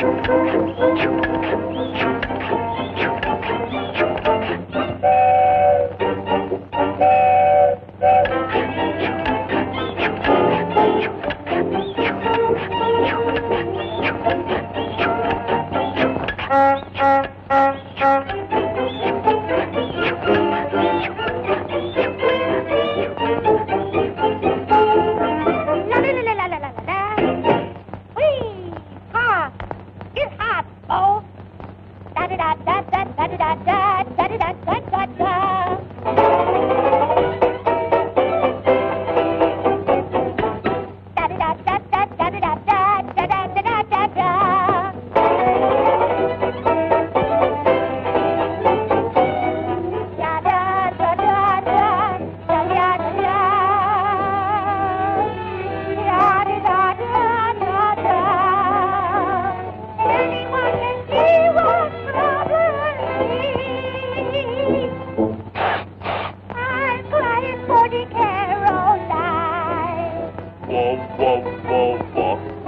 Thank you. Da da da da da da da da. whoa, whoa, whoa.